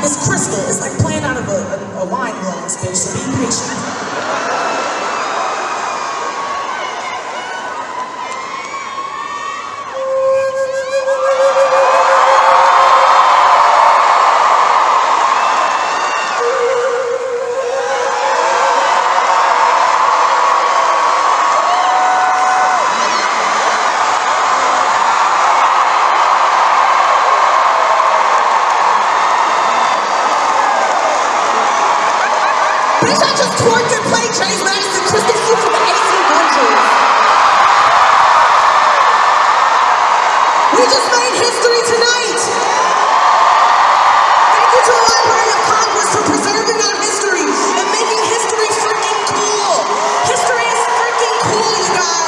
It's crystal. It's like playing out of a, a, a wine glass, bitch, so be patient. We just made history tonight. Thank you to the Library of Congress for preserving our history and making history freaking cool. History is freaking cool, you guys.